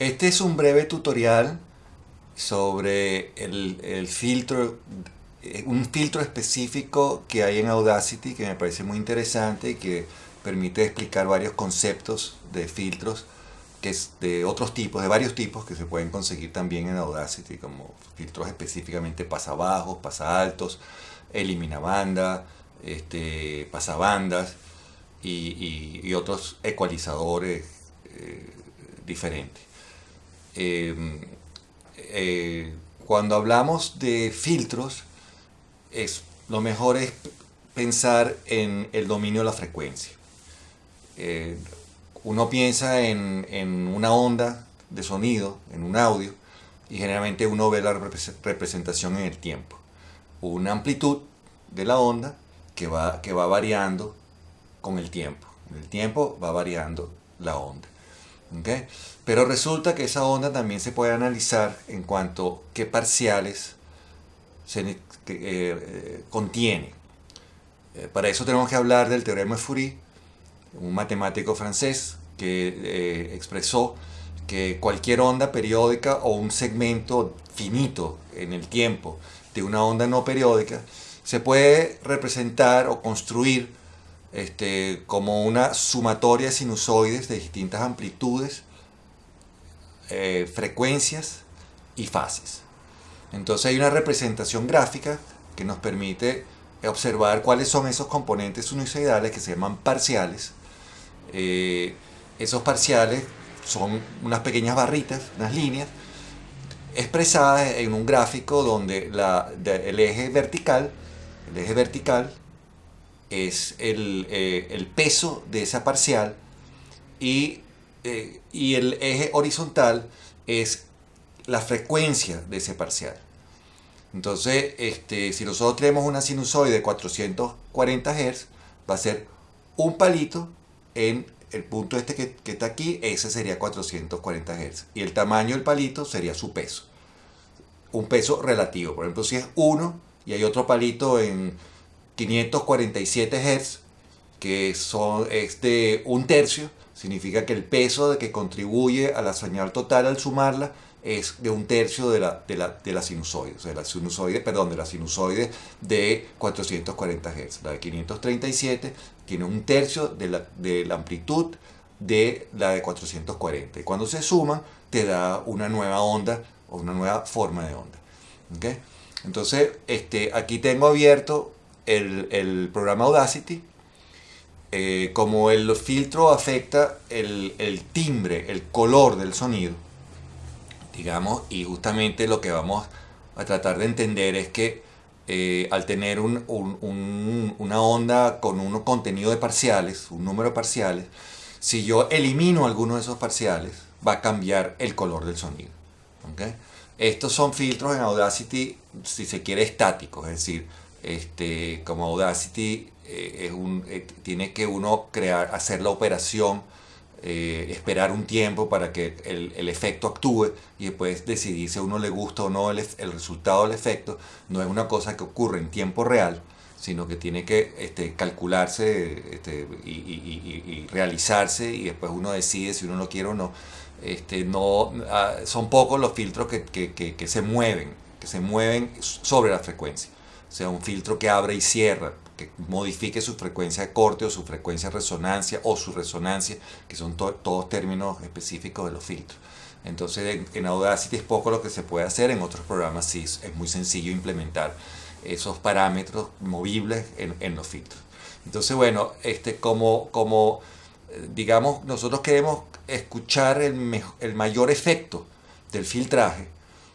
Este es un breve tutorial sobre el, filtro, eh, un filtro específico que hay en Audacity que me parece muy interesante y que permite explicar varios conceptos de filtros que es de otros tipos, de varios tipos que se pueden conseguir también en Audacity, como filtros específicamente pasabajos, pasaltos, elimina banda, este, pasabandas y, y, otros ecualizadores eh, diferentes. Em, eh, cuando hablamos de filtros, lo mejor es pensar en el dominio de la frecuencia. Eh, uno piensa en, una onda de sonido, en un audio, y generalmente uno ve la representación en el tiempo. Una amplitud de la onda que va variando con el tiempo. En el tiempo va variando la onda. Pero resulta que esa onda también se puede analizar en cuanto a qué parciales se, eh, eh, contiene. Eh, para eso tenemos que hablar del teorema de Fourier, un matemático francés que expresó que cualquier onda periódica o un segmento finito en el tiempo de una onda no periódica se puede representar o construir este, como una sumatoria de sinusoides de distintas amplitudes, eh, frecuencias y fases. Entonces hay una representación gráfica que nos permite observar cuáles son esos componentes sinusoidales que se llaman parciales. Eh, esos parciales son unas pequeñas barritas, unas líneas, expresadas en un gráfico donde el eje vertical, el eje vertical es eh, el, peso de esa parcial y, eh, y, el eje horizontal es la frecuencia de ese parcial. Entonces, este, si nosotros tenemos una sinusoide de 440 Hz, va a ser un palito en el punto este que, que está aquí, ese sería 440 Hz. Y el tamaño del palito sería su peso. Un peso relativo. Por ejemplo, si es 1 y hay otro palito en 547 Hz, que son, es un tercio, significa que el peso de que contribuye a la señal total al sumarla es de un tercio de la, de la, de la sinusoide, o sea, la sinusoide, perdón, de la sinusoide de 440 Hz. La de 537 tiene un tercio de la, de la amplitud de la de 440. Y cuando se suman, te da una nueva onda o una nueva forma de onda. ¿Okay? Entonces, este, aquí tengo abierto el, programa Audacity, eh, como el filtro afecta el, timbre, el color del sonido, digamos, y justamente lo que vamos a tratar de entender es que eh, al tener una onda con un contenido de parciales, un número de parciales, si yo elimino alguno de esos parciales, va a cambiar el color del sonido. Estos son filtros en Audacity, si se quiere, estáticos, es decir, este, como Audacity eh, eh, tiene que uno crear, hacer la operación, eh, esperar un tiempo para que el, efecto actúe y después decidir si a uno le gusta o no el, resultado del efecto. No es una cosa que ocurre en tiempo real, sino que tiene que este, calcularse este, y, realizarse y después uno decide si uno lo quiere o no. Ah, son pocos los filtros que se mueven, que se mueven sobre la frecuencia sea un filtro que abre y cierra, que modifique su frecuencia de corte o su frecuencia de resonancia o su resonancia, que son todos términos específicos de los filtros. Entonces en, Audacity es poco lo que se puede hacer, en otros programas sí es muy sencillo implementar esos parámetros movibles en, los filtros. Entonces bueno, este, como, como digamos nosotros queremos escuchar el, el mayor efecto del filtraje,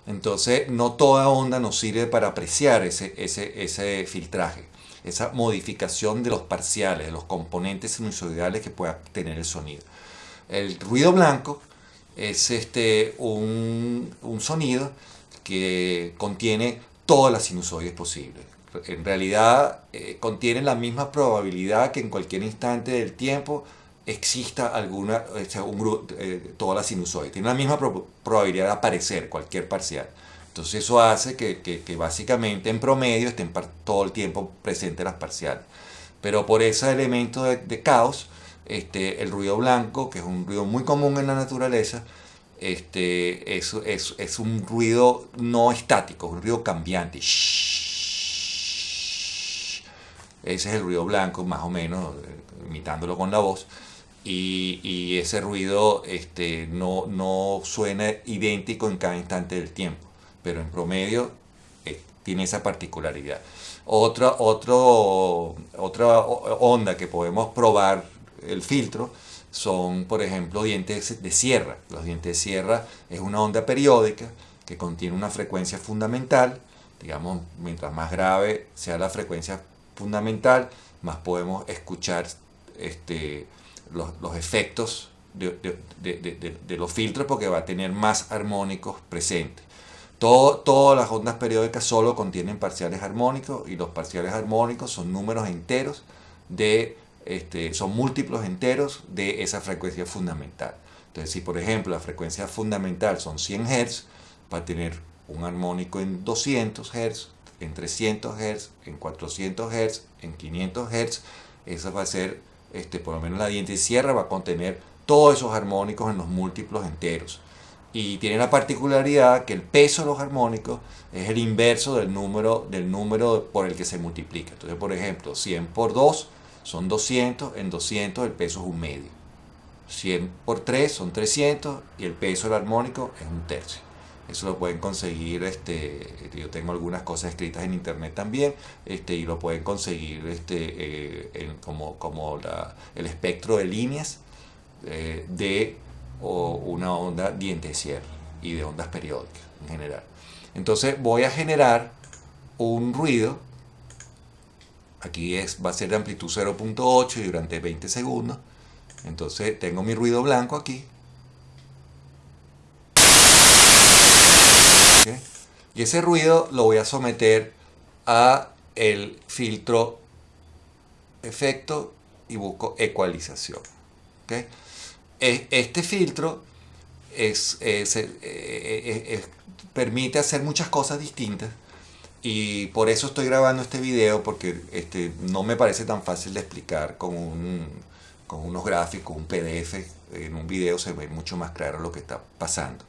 entonces, no toda onda nos sirve para apreciar ese, ese, filtraje, esa modificación de los parciales, de los componentes sinusoidales que pueda tener el sonido. El ruido blanco es este, un, sonido que contiene todas las sinusoides posibles. En realidad eh, contiene la misma probabilidad que en cualquier instante del tiempo exista alguna, un, eh, toda la sinusoide. Tiene la misma probabilidad de aparecer cualquier parcial. Entonces eso hace que, que, básicamente en promedio estén todo el tiempo presentes las parciales. Pero por ese elemento de, caos, este, el ruido blanco, que es un ruido muy común en la naturaleza, este, es, es, es, un ruido no estático, un ruido cambiante. Ese es el ruido blanco, más o menos, imitándolo con la voz. Y, y ese ruido este, no, no, suena idéntico en cada instante del tiempo, pero en promedio eh, tiene esa particularidad. Otra, otro, otra onda que podemos probar el filtro son, por ejemplo, dientes de sierra. Los dientes de sierra es una onda periódica que contiene una frecuencia fundamental. Digamos, mientras más grave sea la frecuencia fundamental, más podemos escuchar este, los, los efectos de, de, de, los filtros porque va a tener más armónicos presentes. Todo, todas las ondas periódicas solo contienen parciales armónicos y los parciales armónicos son números enteros de este, son múltiplos enteros de esa frecuencia fundamental. Entonces, si por ejemplo la frecuencia fundamental son 100 Hz, va a tener un armónico en 200 Hz, en 300 Hz, en 400 Hz, en 500 Hz. Esa va a ser, este, por lo menos la diente sierra va a contener todos esos armónicos en los múltiplos enteros. Y tiene la particularidad que el peso de los armónicos es el inverso del número, del número por el que se multiplica. Entonces, por ejemplo, 100 por 2 son 200, en 200 el peso es un medio. 100 por 3 son 300 y el peso del armónico es un tercio. Eso lo pueden conseguir, este, yo tengo algunas cosas escritas en internet también, este, y lo pueden conseguir este, eh, como, como la, el espectro de líneas eh, de una onda diente cierre y de ondas periódicas en general. Entonces voy a generar un ruido Aquí es, va a ser de amplitud 0.8 y durante 20 segundos. Entonces tengo mi ruido blanco aquí. Y ese ruido lo voy a someter a el filtro efecto y busco ecualización. E, este filtro es, eh, eh, permite hacer muchas cosas distintas y por eso estoy grabando este video, porque este, no me parece tan fácil de explicar con, un, con unos gráficos, un PDF. En un video se ve mucho más claro lo que está pasando.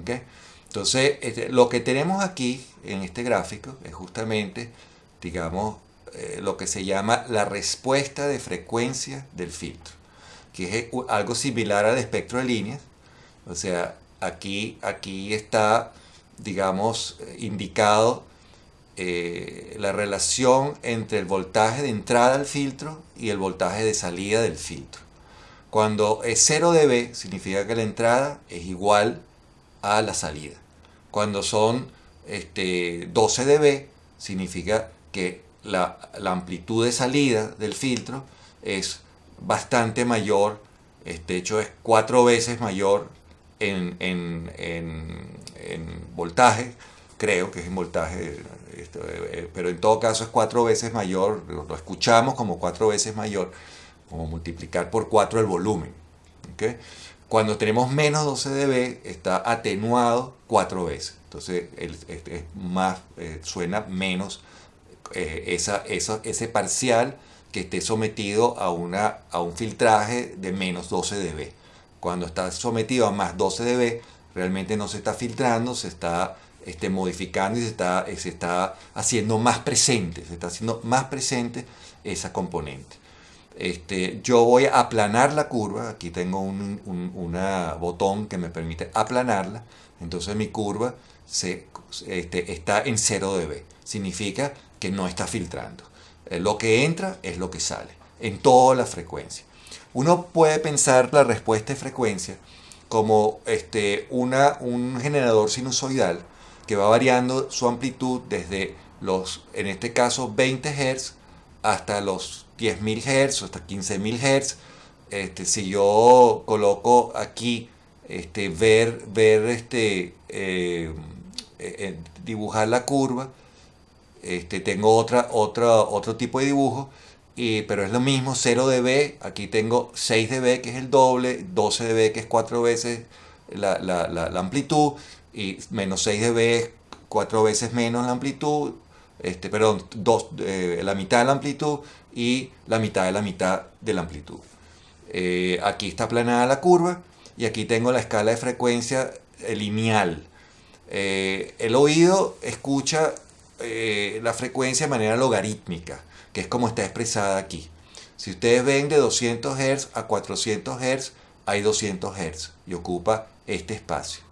¿okay? Entonces, este, lo que tenemos aquí en este gráfico es justamente, digamos, eh, lo que se llama la respuesta de frecuencia del filtro, que es algo similar al espectro de líneas. O sea, aquí, aquí está, digamos, indicado eh, la relación entre el voltaje de entrada al filtro y el voltaje de salida del filtro. Cuando es 0 dB significa que la entrada es igual a la salida. Cuando son este, 12 dB significa que la, amplitud de salida del filtro es bastante mayor, este hecho es cuatro veces mayor en, en voltaje, creo que es en voltaje eh, eh, pero en todo caso es cuatro veces mayor, lo escuchamos como cuatro veces mayor, como multiplicar por cuatro el volumen. Cuando tenemos menos 12 dB está atenuado cuatro veces, entonces es más, eh, suena menos esa, ese parcial que esté sometido a, una, a un filtraje de menos 12 dB. Cuando está sometido a más 12 dB, realmente no se está filtrando, se está este, modificando y se está, se está haciendo más presente, se está haciendo más presente esa componente. Este, yo voy a aplanar la curva, aquí tengo un una botón que me permite aplanarla, entonces mi curva este, está en 0 dB, significa que no está filtrando. Eh, lo que entra es lo que sale, en toda la frecuencia. Uno puede pensar la respuesta de frecuencia como este, una, un generador sinusoidal que va variando su amplitud desde los, en este caso, 20 Hz hasta los 10.000 Hz, hasta 15.000 Hz. Este, si yo coloco aquí este, ver, ver este, eh, eh, dibujar la curva, este, tengo otra, otra, otro tipo de dibujo, y, pero es lo mismo, 0 dB, aquí tengo 6 dB que es el doble, 12 dB que es 4 veces la, la, la amplitud, y menos 6 dB es 4 veces menos la amplitud, este, perdón, dos, eh, la mitad de la amplitud y la mitad de la mitad de la amplitud. Eh, aquí está aplanada la curva y aquí tengo la escala de frecuencia lineal. Eh, el oído escucha eh, la frecuencia de manera logarítmica, que es como está expresada aquí. Si ustedes ven de 200 Hz a 400 Hz, hay 200 Hz y ocupa este espacio.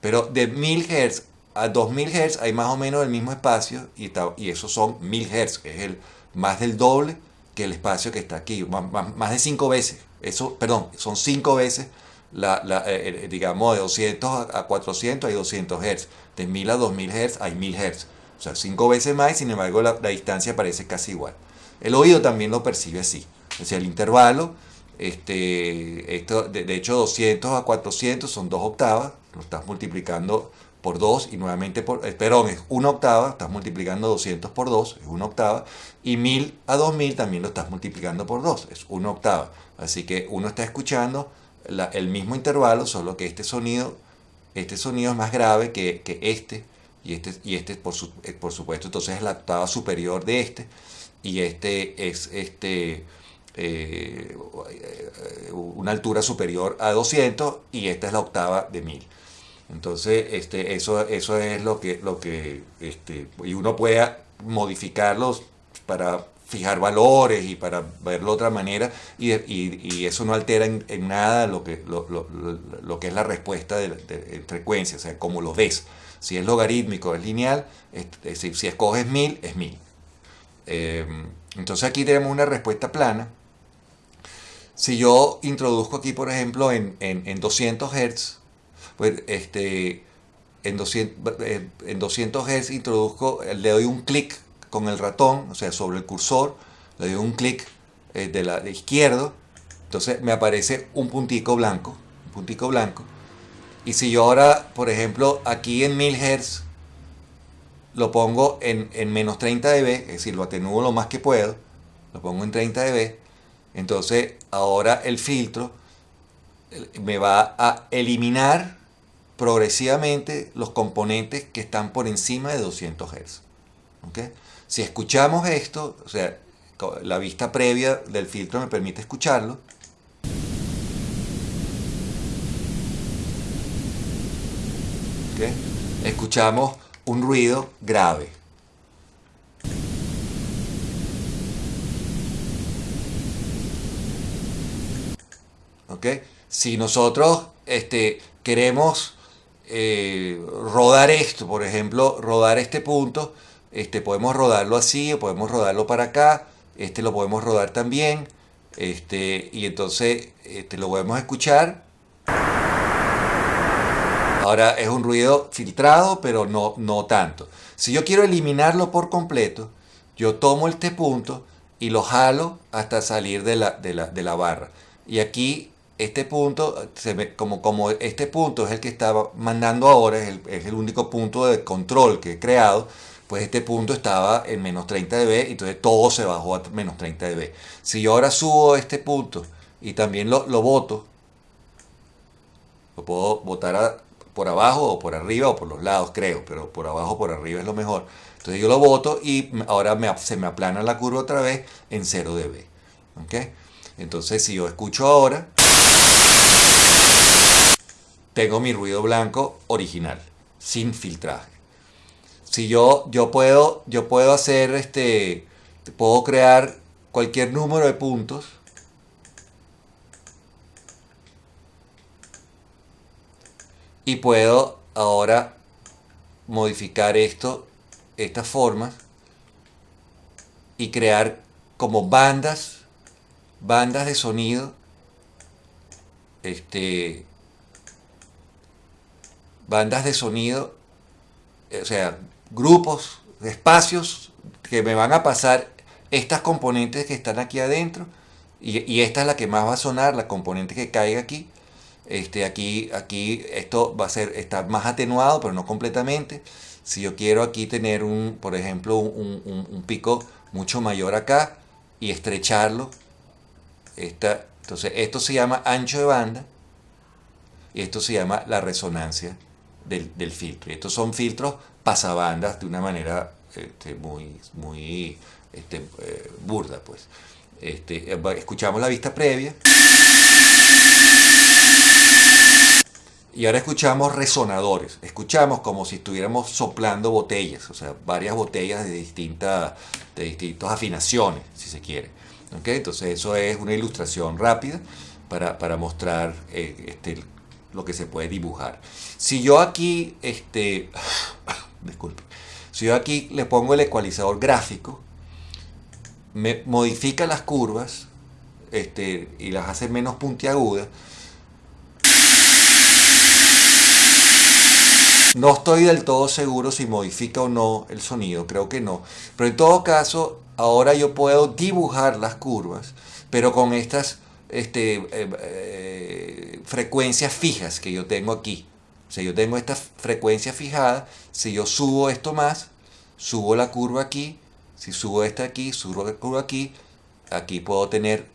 Pero de 1000 Hz a 2000 Hz hay más o menos el mismo espacio y, y esos son 1000 Hz, que es el, más del doble que el espacio que está aquí, más, de 5 veces. Eso, perdón, son 5 veces, la, eh, eh, digamos, de 200 a 400 hay 200 Hz, de 1000 a 2000 Hz hay 1000 Hz. O sea, 5 veces más sin embargo la, distancia parece casi igual. El oído también lo percibe así. O sea, el intervalo, este, esto, de, de hecho 200 a 400 son 2 octavas, lo estás multiplicando por 2 y nuevamente por, eh, perdón, es una octava, estás multiplicando 200 por 2, es una octava, y 1000 a 2000 también lo estás multiplicando por 2, es una octava. Así que uno está escuchando el mismo intervalo, solo que este sonido, este sonido es más grave que, este, y este, y este por, eh, por supuesto, entonces es la octava superior de este, y este es este, eh, una altura superior a 200, y esta es la octava de 1000. Entonces, este, eso, eso es lo que, lo que este, y uno puede modificarlos para fijar valores y para verlo de otra manera y, y, eso no altera en, nada lo que, lo, lo, lo, que es la respuesta de, frecuencia, o sea, como lo ves. Si es logarítmico, es lineal, si, si, escoges 1000, es 1000. Eh, entonces aquí tenemos una respuesta plana. Si yo introduzco aquí, por ejemplo, en, en, en 200 Hz, pues este, en 200, eh, en 200 Hz introduzco, le doy un clic con el ratón, o sea, sobre el cursor, le doy un clic eh, de la de izquierdo, entonces me aparece un puntico blanco, un puntico blanco. Y si yo ahora, por ejemplo, aquí en 1000 Hz, lo pongo en, en menos 30 dB, es decir, lo atenúo lo más que puedo, lo pongo en 30 dB, entonces ahora el filtro eh, me va a eliminar progresivamente los componentes que están por encima de 200 Hz. Si escuchamos esto, o sea, la vista previa del filtro me permite escucharlo. Escuchamos un ruido grave. Si nosotros este, queremos eh, rodar esto, por ejemplo, rodar este punto, este, podemos rodarlo así o podemos rodarlo para acá, este lo podemos rodar también, este, y entonces este, lo podemos escuchar. Ahora es un ruido filtrado, pero no, no tanto. Si yo quiero eliminarlo por completo, yo tomo este punto y lo jalo hasta salir de la, de la, de la barra. Y aquí este punto, se como, como este punto es el que estaba mandando ahora, es el, es el, único punto de control que he creado, pues este punto estaba en menos 30 dB, entonces todo se bajó a menos 30 dB. Si yo ahora subo este punto y también lo, lo boto, lo puedo botar por abajo o por arriba o por los lados, creo, pero por abajo o por arriba es lo mejor. Entonces yo lo boto y ahora me, se me aplana la curva otra vez en 0 dB. ¿okay? Entonces si yo escucho ahora tengo mi ruido blanco original, sin filtraje. Si yo, yo, puedo, yo puedo hacer este, puedo crear cualquier número de puntos y puedo ahora modificar esto, estas formas y crear como bandas, bandas de sonido, este, bandas de sonido, o sea, grupos, espacios que me van a pasar estas componentes que están aquí adentro y, esta es la que más va a sonar, la componente que caiga aquí. Este, aquí, aquí esto va a ser, está más atenuado, pero no completamente. Si yo quiero aquí tener un, por ejemplo, un, pico mucho mayor acá y estrecharlo, esta, entonces esto se llama ancho de banda y esto se llama la resonancia del, filtro. Y estos son filtros pasabandas de una manera este, muy, muy este, eh, burda. Pues. Este, escuchamos la vista previa. Y ahora escuchamos resonadores. Escuchamos como si estuviéramos soplando botellas, o sea, varias botellas de, distintas de distintas afinaciones, si se quiere. Entonces eso es una ilustración rápida para, mostrar eh, este, lo que se puede dibujar. Si yo aquí, este, disculpe, si yo aquí le pongo el ecualizador gráfico, me modifica las curvas este, y las hace menos puntiagudas, No estoy del todo seguro si modifica o no el sonido, creo que no. Pero en todo caso, ahora yo puedo dibujar las curvas, pero con estas este, eh, eh, frecuencias fijas que yo tengo aquí. O sea, yo tengo esta frecuencia fijada, si yo subo esto más, subo la curva aquí, si subo esta aquí, subo la curva aquí, aquí puedo tener,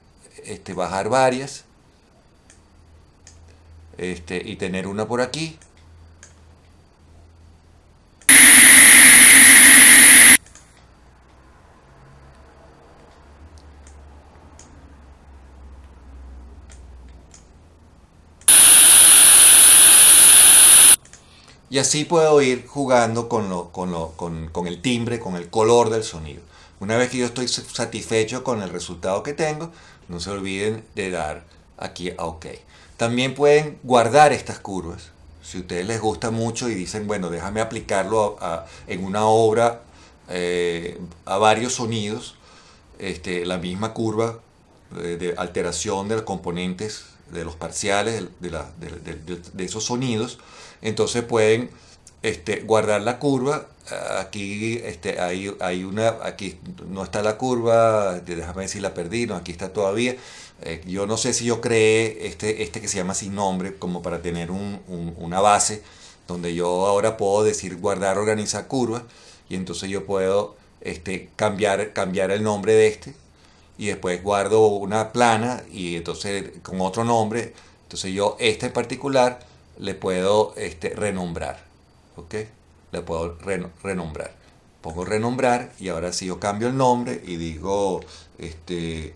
este, bajar varias, este, y tener una por aquí, Y así puedo ir jugando con, lo, con, lo, con, con, el timbre, con el color del sonido. Una vez que yo estoy satisfecho con el resultado que tengo, no se olviden de dar aquí a OK. También pueden guardar estas curvas. Si a ustedes les gusta mucho y dicen, bueno, déjame aplicarlo en una obra eh, a varios sonidos, este, la misma curva eh, de alteración de los componentes, de los parciales de, de, de esos sonidos, entonces pueden este, guardar la curva. Aquí este, hay, hay una, aquí no está la curva, déjame ver si la perdí, no, aquí está todavía. Eh, yo no sé si yo creé este, este que se llama sin nombre como para tener una base donde yo ahora puedo decir guardar, organizar curvas y entonces yo puedo este, cambiar, cambiar el nombre de este y después guardo una plana y entonces con otro nombre, entonces yo este en particular le puedo este, renombrar. ¿Ok? Le puedo renombrar. Pongo renombrar y ahora si yo cambio el nombre y digo este,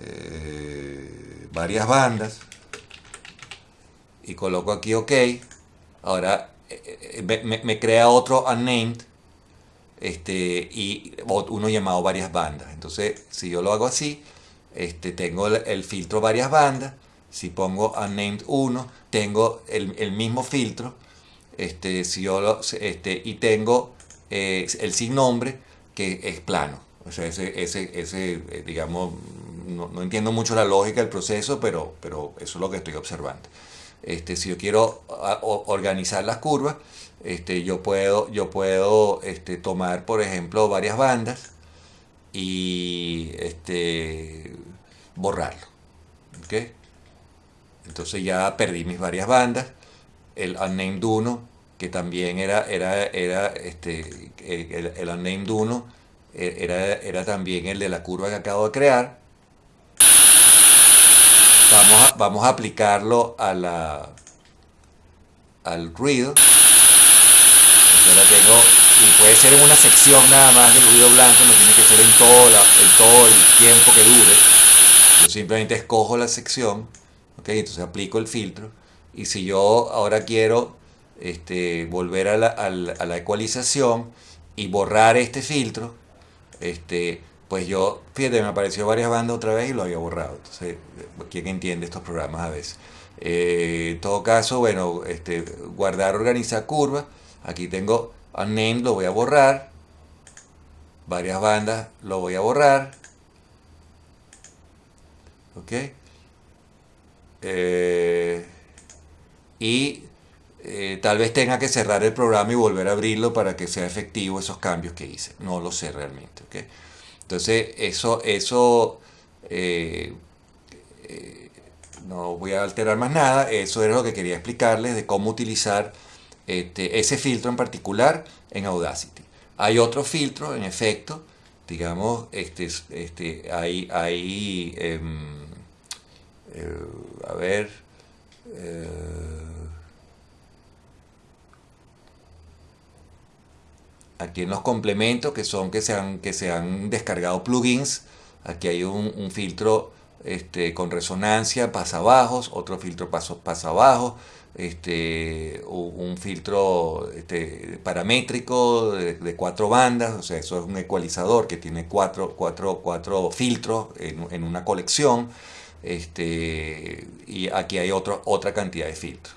eh, varias bandas y coloco aquí OK, ahora eh, eh, me, crea otro unnamed este, y uno llamado varias bandas. Entonces, si yo lo hago así, este, tengo el, el filtro varias bandas si pongo unnamed 1, tengo el, mismo filtro, este, si yo este, y tengo eh, el sin nombre que es plano. O sea, ese, ese, ese eh, digamos, no, entiendo mucho la lógica del proceso, pero, pero eso es lo que estoy observando. Este, si yo quiero organizar las curvas, este, yo puedo, yo puedo este, tomar, por ejemplo, varias bandas y este, borrarlo. Entonces ya perdí mis varias bandas. El Unnamed 1, que también era, era, era este, el, el Unnamed 1, e, era, era también el de la curva que acabo de crear. Vamos a, vamos a aplicarlo a la, al ruido. tengo, y puede ser en una sección nada más del ruido blanco, no tiene que ser en todo, en todo el tiempo que dure. Yo simplemente escojo la sección entonces aplico el filtro y si yo ahora quiero este, volver a la, ecualización y borrar este filtro, este, pues yo, fíjate, me apareció varias bandas otra vez y lo había borrado. Entonces, ¿quién entiende estos programas a veces? Eh, en todo caso, bueno, este, guardar, organizar curva. Aquí tengo unnamed, lo voy a borrar. Varias bandas, lo voy a borrar. ¿Ok? Eh, y eh, tal vez tenga que cerrar el programa y volver a abrirlo para que sea efectivo esos cambios que hice. No lo sé realmente. Entonces, eso, eso eh, no voy a alterar más nada. Eso era lo que quería explicarles de cómo utilizar este, ese filtro en particular en Audacity. Hay otro filtro, en efecto, digamos, este, este, hay, hay em, eh, a ver, eh, aquí en los complementos que son que se han, que se han descargado plugins, aquí hay un, filtro este, con resonancia, pasa bajos, otro filtro paso, pasa abajo, este, un filtro este, paramétrico de, cuatro bandas, o sea, eso es un ecualizador que tiene cuatro, cuatro, cuatro filtros en, en, una colección, este, y aquí hay otro, otra cantidad de filtros.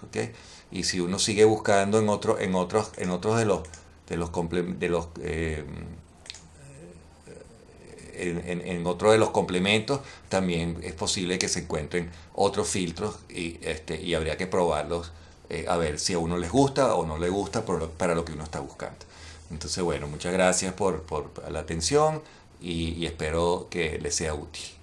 Y si uno sigue buscando en, otro, en, otros, en otros de los, de los, de los eh, en, en, otro de los complementos también es posible que se encuentren otros filtros y, este, y habría que probarlos eh, a ver si a uno les gusta o no le gusta para lo que uno está buscando. Entonces, bueno, muchas gracias por, por la atención y, y espero que les sea útil.